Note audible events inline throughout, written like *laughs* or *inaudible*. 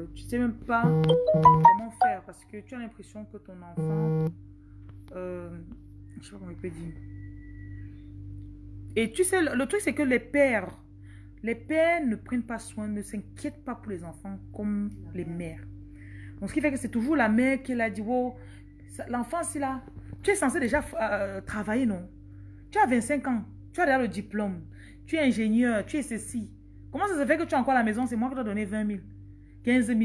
euh, tu sais même pas comment faire parce que tu as l'impression que ton enfant, euh, je sais pas comment je peux dire. Et tu sais, le, truc c'est que les pères, les pères ne prennent pas soin, ne s'inquiètent pas pour les enfants comme les mères. Donc ce qui fait que c'est toujours la mère qui l'a dit, oh, l'enfant c'est là, tu es censé déjà euh, travailler, non? Tu as 25 ans, tu as déjà le diplôme, tu es ingénieur, tu es ceci. Comment ça se fait que tu es encore à la maison, c'est moi qui dois donner 20 000, 15 000.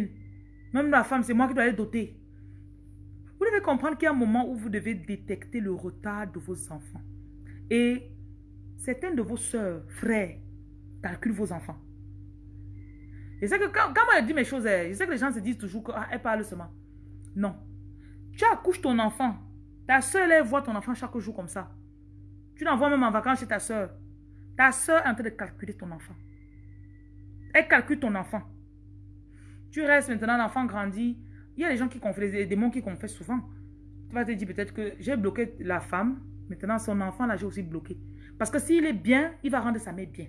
Même la femme, c'est moi qui dois aller doter. Vous devez comprendre qu'il y a un moment où vous devez détecter le retard de vos enfants. Et certains de vos soeurs, frères, calculent vos enfants. Et c'est que quand, moi je dis mes choses, je sais que les gens se disent toujours qu'elle ah, parle seulement. Non. Tu accouches ton enfant. Ta soeur, elle voit ton enfant chaque jour comme ça. Tu l'envoies même en vacances chez ta soeur. Ta soeur est en train de calculer ton enfant. Elle calcule ton enfant. Tu restes maintenant, l'enfant grandit. Il y a des gens qui confessent, des démons qui confessent souvent. Tu vas te dire peut-être que j'ai bloqué la femme. Maintenant, son enfant, là, j'ai aussi bloqué. Parce que s'il est bien, il va rendre sa mère bien.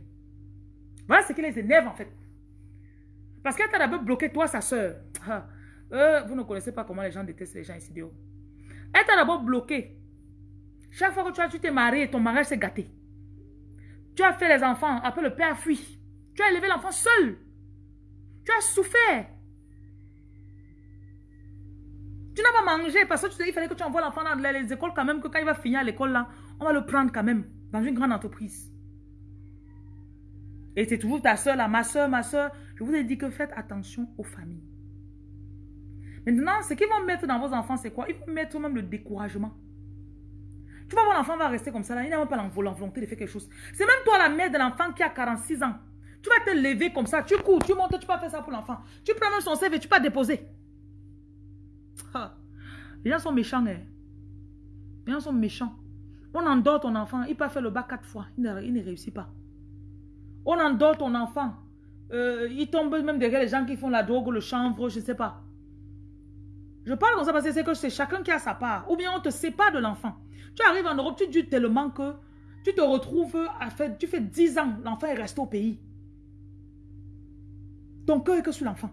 Voilà ce qui les énerve, en fait. Parce qu'elle t'a d'abord bloqué, toi, sa soeur. Ah, euh, vous ne connaissez pas comment les gens détestent les gens ici dehors. Elle t'a d'abord bloqué. Chaque fois que tu t'es marié, ton mariage s'est gâté. Tu as fait les enfants, après le père fuit. Tu as élevé l'enfant seul. Tu as souffert. Tu n'as pas mangé parce qu'il fallait que tu envoies l'enfant dans les écoles quand même, que quand il va finir à l'école là, on va le prendre quand même dans une grande entreprise. Et c'est toujours ta soeur là, ma soeur, ma soeur. Je vous ai dit que faites attention aux familles. Maintenant, ce qu'ils vont mettre dans vos enfants, c'est quoi? Ils vont mettre même le découragement. Tu vas voir l'enfant va rester comme ça là, il n'a même pas la volonté de faire quelque chose. C'est même toi la mère de l'enfant qui a 46 ans. Tu vas te lever comme ça, tu cours, tu montes, tu peux faire ça pour l'enfant. Tu prends même son CV, tu peux déposer. Les gens sont méchants. Hein. Les gens sont méchants. On endort ton enfant, il peut faire le bas quatre fois, il ne, réussit pas. On endort ton enfant, euh, il tombe même derrière les gens qui font la drogue, le chanvre, je ne sais pas. Je parle comme ça parce que c'est que c'est chacun qui a sa part. Ou bien on te sépare de l'enfant. Tu arrives en Europe, tu dis tellement que tu te retrouves, tu fais 10 ans, l'enfant est resté au pays. Ton cœur est que sur l'enfant.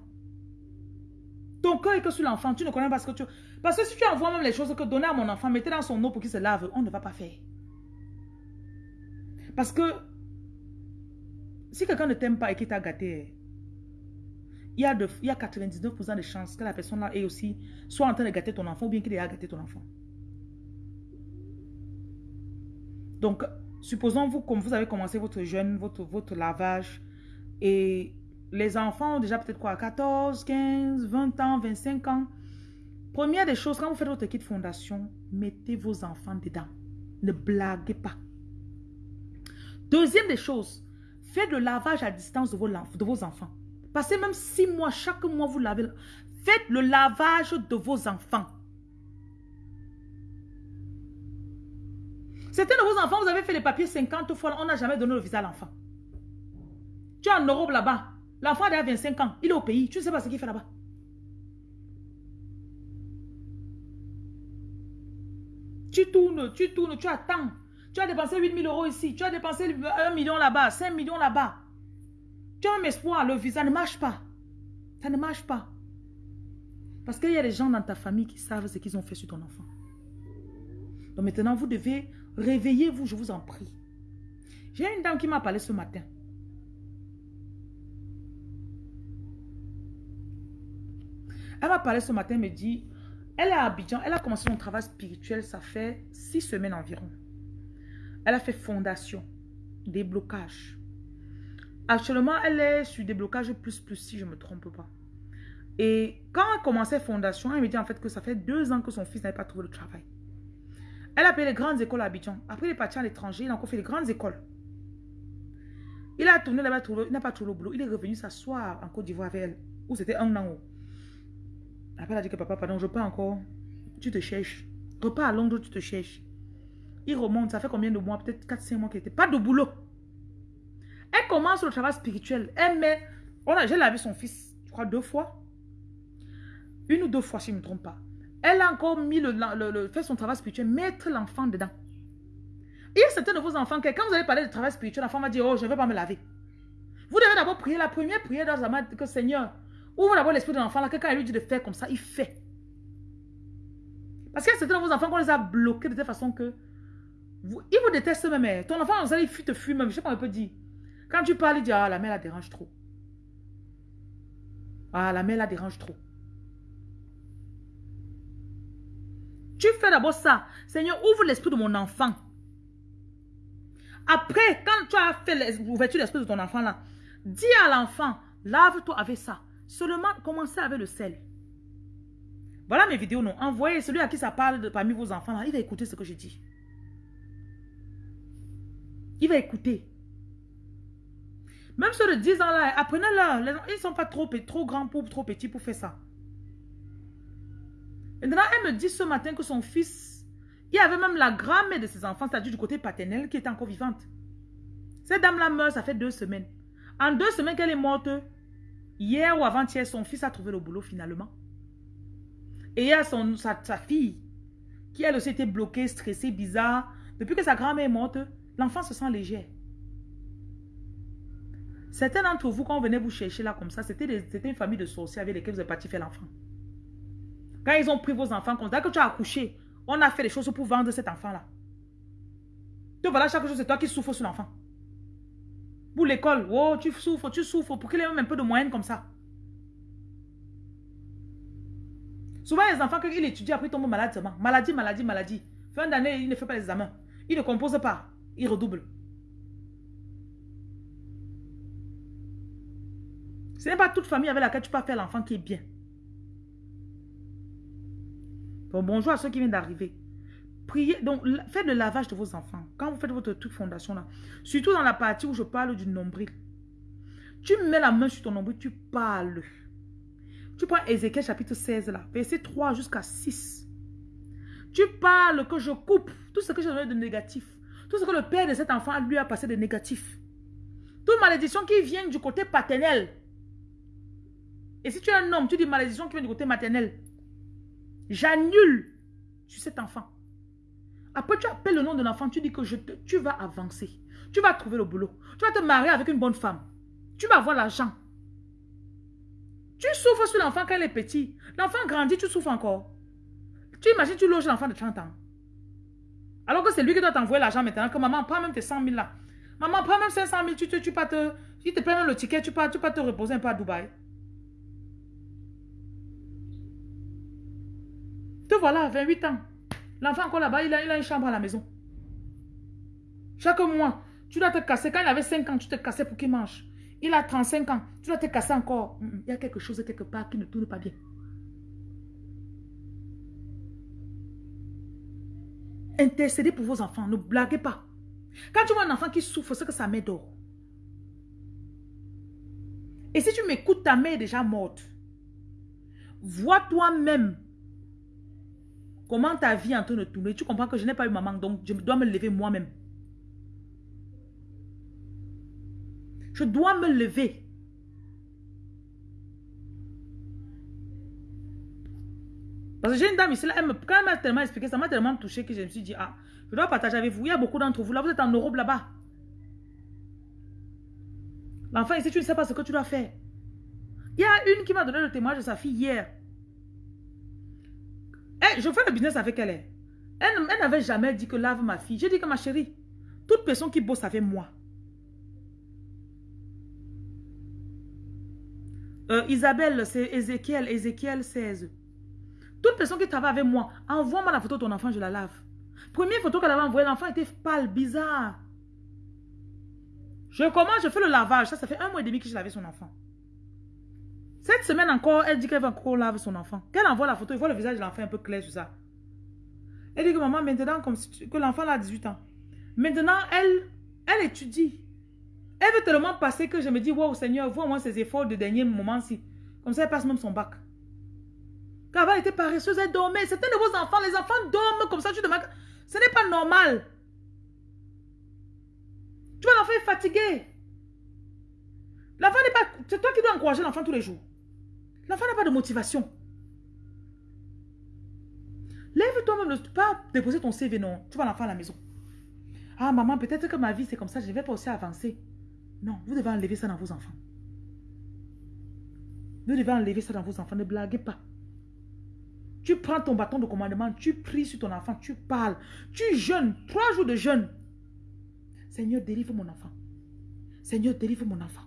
Ton cœur est que sur l'enfant. Tu ne connais pas ce que tu... Parce que si tu envoies même les choses que donner à mon enfant, mettez dans son eau pour qu'il se lave, on ne va pas faire. Parce que si quelqu'un ne t'aime pas et qu'il t'a gâté, il y, a il y a 99% de chances que la personne là est aussi soit en train de gâter ton enfant ou bien qu'il ait gâté ton enfant. Donc, supposons vous, comme vous avez commencé votre jeûne, votre, votre lavage, et les enfants ont déjà peut-être quoi, 14, 15, 20 ans, 25 ans. Première des choses, quand vous faites votre kit fondation, mettez vos enfants dedans. Ne blaguez pas. Deuxième des choses, faites le lavage à distance de vos, enfants. Passez même six mois, chaque mois vous lavez. Faites le lavage de vos enfants. Certains de vos enfants, vous avez fait les papiers 50 fois, on n'a jamais donné le visa à l'enfant. Tu es en Europe là-bas. L'enfant a 25 ans. Il est au pays. Tu ne sais pas ce qu'il fait là-bas. Tu tournes, tu tournes, tu attends. Tu as dépensé 8 000 euros ici. Tu as dépensé 1 million là-bas, 5 millions là-bas. Tu as un espoir, le visa ne marche pas. Ça ne marche pas. Parce qu'il y a des gens dans ta famille qui savent ce qu'ils ont fait sur ton enfant. Donc maintenant, vous devez réveiller-vous, je vous en prie. J'ai une dame qui m'a parlé ce matin. Elle m'a parlé ce matin, me dit, elle est à Abidjan, elle a commencé son travail spirituel, ça fait six semaines environ. Elle a fait fondation, déblocage. Actuellement, elle est sur déblocage plus plus, si je ne me trompe pas. Et quand elle commençait fondation, elle me dit en fait que ça fait deux ans que son fils n'avait pas trouvé le travail. Elle a payé les grandes écoles à Abidjan. Après, il est parti à l'étranger, il a encore fait les grandes écoles. Il a tourné là-bas, il n'a pas trouvé le boulot. Il est revenu s'asseoir en Côte d'Ivoire avec elle, où c'était un an. Après, elle a dit que papa, pardon, je pars encore. Tu te cherches. Repars à Londres, tu te cherches. Il remonte, ça fait combien de mois? Peut-être 4-5 mois qu'il n'était pas de boulot. Elle commence le travail spirituel. Elle met... J'ai lavé son fils, je crois, deux fois. Une ou deux fois, si je ne me trompe pas. Elle a encore mis le, le, fait son travail spirituel, mettre l'enfant dedans. Il y a certains de vos enfants que quand vous allez parler de travail spirituel, l'enfant va dire, oh, je ne vais pas me laver. Vous devez d'abord prier la première prière dans la que Seigneur, Ouvre d'abord l'esprit de l'enfant là. Quelqu'un lui dit de faire comme ça, il fait. Parce qu'il y a certains de vos enfants qu'on les a bloqués de telle façon que vous, ils vous détestent même. Eh. Ton enfant, vous allez te fuir même. Je sais pas, on peut dire. Quand tu parles, il dit Ah, la mère la dérange trop. Ah, la mère la dérange trop. Tu fais d'abord ça. Seigneur, ouvre l'esprit de mon enfant. Après, quand tu as fait l'ouverture de l'esprit de ton enfant là, dis à l'enfant, lave-toi avec ça. Seulement, commencez avec le sel. Voilà mes vidéos, non. Envoyez celui à qui ça parle parmi vos enfants il va écouter ce que je dis. Il va écouter. Même ceux de 10 ans là, apprenez-leur. Ils ne sont pas trop, trop grands pour trop petits pour faire ça. Maintenant, elle me dit ce matin que son fils, il y avait même la grand-mère de ses enfants, c'est-à-dire du côté paternel, qui était encore vivante. Cette dame-là meurt, ça fait deux semaines. En deux semaines qu'elle est morte, hier ou avant-hier, son fils a trouvé le boulot finalement. Et il y a sa fille, qui elle aussi était bloquée, stressée, bizarre. Depuis que sa grand-mère est morte, l'enfant se sent léger. Certains d'entre vous, quand on venait vous chercher là comme ça, c'était une famille de sorciers avec lesquels vous êtes parti faire l'enfant. Quand ils ont pris vos enfants comme ça, que tu as accouché, on a fait des choses pour vendre cet enfant-là. Donc voilà, chaque chose, c'est toi qui souffres sur l'enfant. Pour l'école, oh, tu souffres, tu souffres, pour qu'il ait même un peu de moyenne comme ça. Souvent, les enfants, quand ils étudient, après ils tombent malades seulement. Maladie, maladie, maladie. Fin d'année, il ne fait pas les examens. Il ne compose pas. Il redouble. Ce n'est pas toute famille avec laquelle tu peux faire l'enfant qui est bien bonjour à ceux qui viennent d'arriver. Priez, donc faites le lavage de vos enfants. Quand vous faites votre truc fondation là, surtout dans la partie où je parle du nombril. Tu mets la main sur ton nombril, tu parles. Tu prends Ézéchiel chapitre 16 là, verset 3 jusqu'à 6. Tu parles que je coupe tout ce que j'ai donné de négatif. Tout ce que le père de cet enfant lui a passé de négatif. Toute malédiction qui vient du côté paternel. Et si tu es un homme, tu dis malédiction qui vient du côté maternel. J'annule sur cet enfant. Après, tu appelles le nom de l'enfant, tu dis que tu vas avancer. Tu vas trouver le boulot. Tu vas te marier avec une bonne femme. Tu vas avoir l'argent. Tu souffres sur l'enfant quand il est petit. L'enfant grandit, tu souffres encore. Tu imagines, tu loges l'enfant de 30 ans. Alors que c'est lui qui doit t'envoyer l'argent maintenant, que maman, prends même tes 100 000 là. Maman, prends même 500 000, tu, te, tu, pas te, tu te même le ticket, tu peux, tu peux te reposer un peu à Dubaï. Te voilà, 28 ans. L'enfant encore là-bas, il a, il a une chambre à la maison. Chaque mois, tu dois te casser. Quand il avait 5 ans, tu te cassais pour qu'il mange. Il a 35 ans, tu dois te casser encore. Mm, mm, il y a quelque chose quelque part qui ne tourne pas bien. Intercédez pour vos enfants, ne blaguez pas. Quand tu vois un enfant qui souffre, c'est que sa mère dort. Et si tu m'écoutes, ta mère est déjà morte. Vois toi-même Comment ta vie est en train de tourner? Tu comprends que je n'ai pas eu maman, donc je dois me lever moi-même. Je dois me lever. Parce que j'ai une dame ici, elle me, quand elle m'a tellement expliqué, ça m'a tellement touché que je me suis dit, ah, je dois partager avec vous. Il y a beaucoup d'entre vous, là, vous êtes en Europe là-bas. L'enfant ici, tu ne sais pas ce que tu dois faire. Il y a une qui m'a donné le témoignage de sa fille hier. Eh, je fais le business avec elle. Eh. Elle, elle n'avait jamais dit que lave ma fille. J'ai dit que ma chérie, toute personne qui bosse avec moi. Euh, Isabelle, c'est Ézéchiel, Ézéchiel 16. Toute personne qui travaille avec moi, envoie-moi la photo de ton enfant, je la lave. Première photo qu'elle avait envoyée, l'enfant était pâle, bizarre. Je commence, je fais le lavage. Ça, ça fait un mois et demi que je lavais son enfant. Cette semaine encore, elle dit qu'elle va encore laver son enfant. Qu'elle envoie la photo, il voit le visage de l'enfant un peu clair sur ça. Elle dit que maman, maintenant, comme que l'enfant a 18 ans. Maintenant, elle, elle étudie. Elle veut tellement passer que je me dis, wow, Seigneur, vois-moi ses efforts de dernier moment-ci. Comme ça, elle passe même son bac. Car elle était paresseuse, elle dormait. C'était de vos enfants. Les enfants dorment comme ça. Tu demandes. Ce n'est pas normal. Tu vois, l'enfant est fatigué. L'enfant n'est pas... C'est toi qui dois encourager l'enfant tous les jours. L'enfant n'a pas de motivation. Lève-toi même, pas déposer ton CV, non. Tu vas l'enfant à la maison. Ah, maman, peut-être que ma vie, c'est comme ça, je ne vais pas aussi avancer. Non, vous devez enlever ça dans vos enfants. Vous devez enlever ça dans vos enfants. Ne blaguez pas. Tu prends ton bâton de commandement, tu pries sur ton enfant, tu parles. Tu jeûnes, trois jours de jeûne. Seigneur, délivre mon enfant. Seigneur, délivre mon enfant.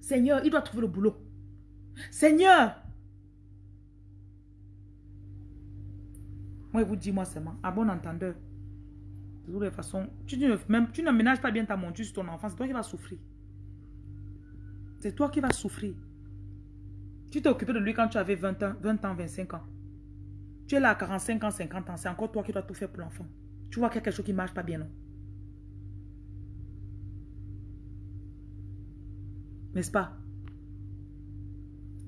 Seigneur, il doit trouver le boulot. Seigneur. Moi, je vous dis, moi seulement, à bon entendeur. De toutes les façons, tu, ne, même, tu n'aménages pas bien ta monture sur ton enfant, c'est toi qui vas souffrir. C'est toi qui vas souffrir. Tu t'es occupé de lui quand tu avais 20 ans, 20 ans, 25 ans. Tu es là à 45 ans, 50 ans. C'est encore toi qui dois tout faire pour l'enfant. Tu vois qu'il y a quelque chose qui ne marche pas bien, non? N'est-ce pas?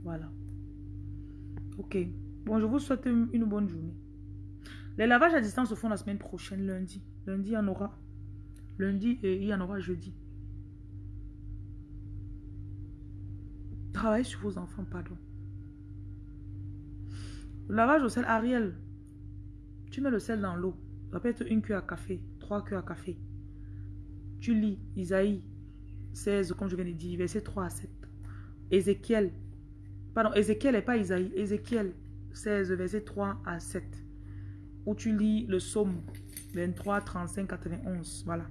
Voilà. Ok. Bon, je vous souhaite une bonne journée. Les lavages à distance se font la semaine prochaine, lundi. Lundi, il y en aura. Lundi et il y en aura jeudi. Travaillez sur vos enfants, pardon. lavage au sel, Ariel. Tu mets le sel dans l'eau. Ça peut être une cuillère à café, trois cuillères à café. Tu lis Isaïe 16, comme je viens de dire, verset 3 à 7. Ézéchiel. Pardon, Ézéchiel n'est pas Isaïe. Ézéchiel 16, verset 3 à 7. Où tu lis le psaume 23, 35, 91. Voilà.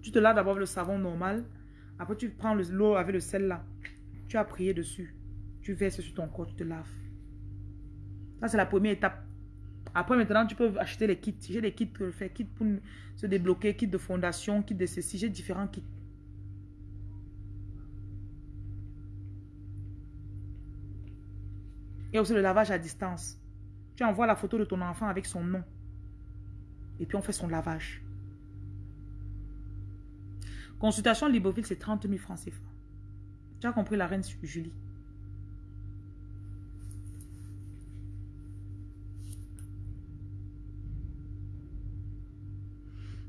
Tu te laves d'abord le savon normal. Après, tu prends l'eau avec le sel là. Tu as prié dessus. Tu verses sur ton corps, tu te laves. Ça, c'est la première étape. Après, maintenant, tu peux acheter les kits. J'ai des kits je fais. Kits pour se débloquer, kits de fondation, kits de ceci. J'ai différents kits. Et aussi le lavage à distance. Tu envoies la photo de ton enfant avec son nom. Et puis on fait son lavage. Consultation Libreville, c'est 30 000 francs CFA. Tu as compris la reine Julie?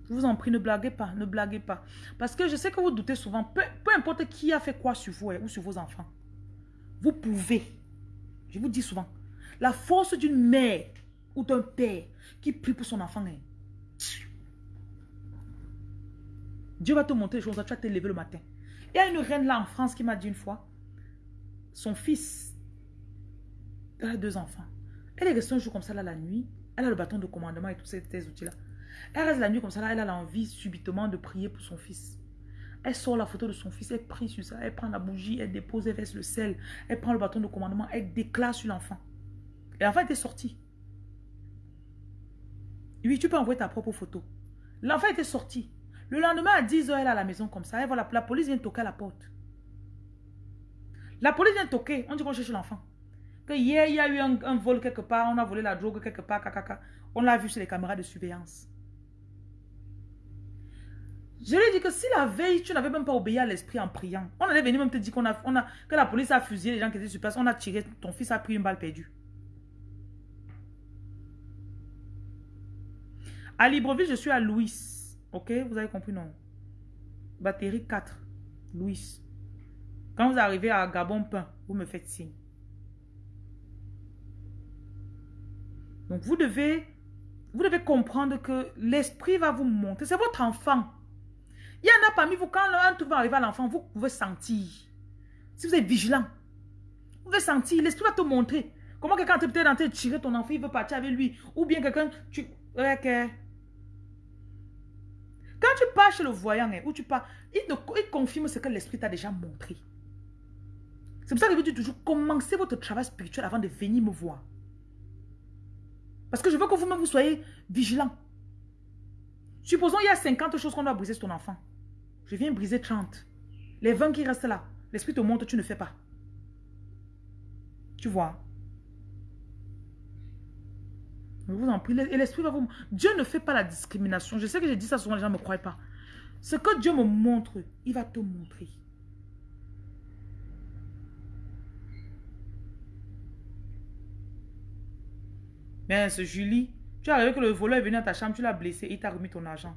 Je vous en prie, ne blaguez pas, ne blaguez pas. Parce que je sais que vous doutez souvent, peu, importe qui a fait quoi sur vous hein, ou sur vos enfants. Vous pouvez, je vous dis souvent, la force d'une mère ou d'un père qui prie pour son enfant. Dieu va te montrer les choses, tu vas te lever le matin. Il y a une reine là en France qui m'a dit une fois, son fils, elle a deux enfants. Elle est restée un jour comme ça là la nuit. Elle a le bâton de commandement et tous ces, outils-là. Elle reste la nuit comme ça là, elle a l'envie subitement de prier pour son fils. Elle sort la photo de son fils, elle prie sur ça, elle prend la bougie, elle dépose, elle verse le sel, elle prend le bâton de commandement, elle déclare sur l'enfant. Et l'enfant était sorti. Oui, tu peux envoyer ta propre photo. L'enfant était sorti. Le lendemain, à 10h, elle est à la maison comme ça. Et voilà, la police vient toquer à la porte. La police vient toquer. On dit qu'on cherche l'enfant. Que hier, il y a eu un, vol quelque part. On a volé la drogue quelque part. On l'a vu sur les caméras de surveillance. Je lui ai dit que si la veille, tu n'avais même pas obéi à l'esprit en priant, on allait venir même te dire qu'on a, que la police a fusillé les gens qui étaient sur place, on a tiré, ton fils a pris une balle perdue. À Libreville, je suis à Louis. Ok, vous avez compris, non? Batterie 4, Louis. Quand vous arrivez à Gabon Pain, vous me faites signe. Donc, vous devez, vous devez comprendre que l'esprit va vous montrer. C'est votre enfant. Il y en a parmi vous, quand un truc va arriver à l'enfant, vous pouvez sentir. Si vous êtes vigilant, vous pouvez sentir. L'esprit va te montrer. Comment quelqu'un peut être en train de tirer ton enfant, il veut partir avec lui. Ou bien quelqu'un, tu... Ok. Quand tu pars chez le voyant, hein, tu pars, il, confirme ce que l'esprit t'a déjà montré. C'est pour ça que je dis toujours, commencez votre travail spirituel avant de venir me voir. Parce que je veux que vous-même vous soyez vigilant. Supposons il y a 50 choses qu'on doit briser sur ton enfant. Je viens briser 30. Les 20 qui restent là, l'esprit te montre, tu ne fais pas. Tu vois je vous en prie. Et l'esprit va vous... Dieu ne fait pas la discrimination. Je sais que j'ai dit ça souvent, les gens ne me croient pas. Ce que Dieu me montre, il va te montrer. Mais ce Julie, tu as arrivé que le voleur est venu dans ta chambre, tu l'as blessé, il t'a remis ton argent.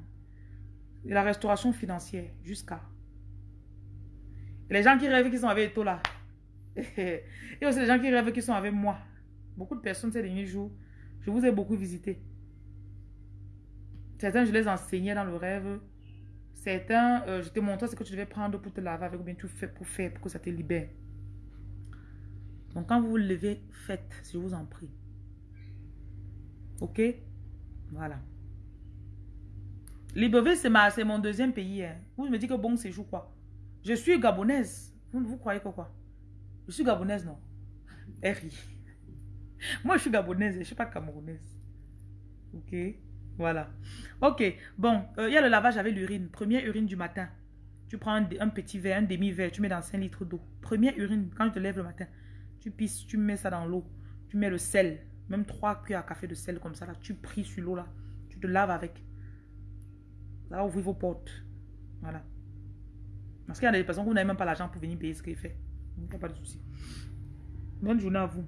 Et la restauration financière, jusqu'à. les gens qui rêvent qu'ils sont avec là. *laughs* Et aussi les gens qui rêvent qu'ils sont avec moi. Beaucoup de personnes ces derniers jours, je vous ai beaucoup visité. Certains, je les enseignais dans le rêve. Certains, euh, je te montre ce que tu devais prendre pour te laver avec ou bien tu fais pour faire, pour que ça te libère. Donc quand vous vous levez, faites, je vous en prie. Ok? Voilà. Libreville, c'est mon deuxième pays. Hein. Vous me dites que bon séjour quoi Je suis gabonaise. Vous, vous croyez que quoi? Je suis gabonaise, non? RI. *laughs* Moi, je suis gabonaise, je ne suis pas camerounaise. Ok? Voilà. Ok. Bon, euh, il y a le lavage avec l'urine. Première urine du matin. Tu prends un, un petit verre, un demi-verre, tu mets dans 5 litres d'eau. Première urine, quand tu te lèves le matin, tu pisses, tu mets ça dans l'eau. Tu mets le sel, même 3 cuillères à café de sel comme ça. Là, tu pries sur l'eau là. Tu te laves avec. Ça va ouvrir vos portes. Voilà. Parce qu'il y a des personnes où vous n'avez même pas l'argent pour venir payer ce qu'il fait. Donc, pas de souci. Bonne journée à vous.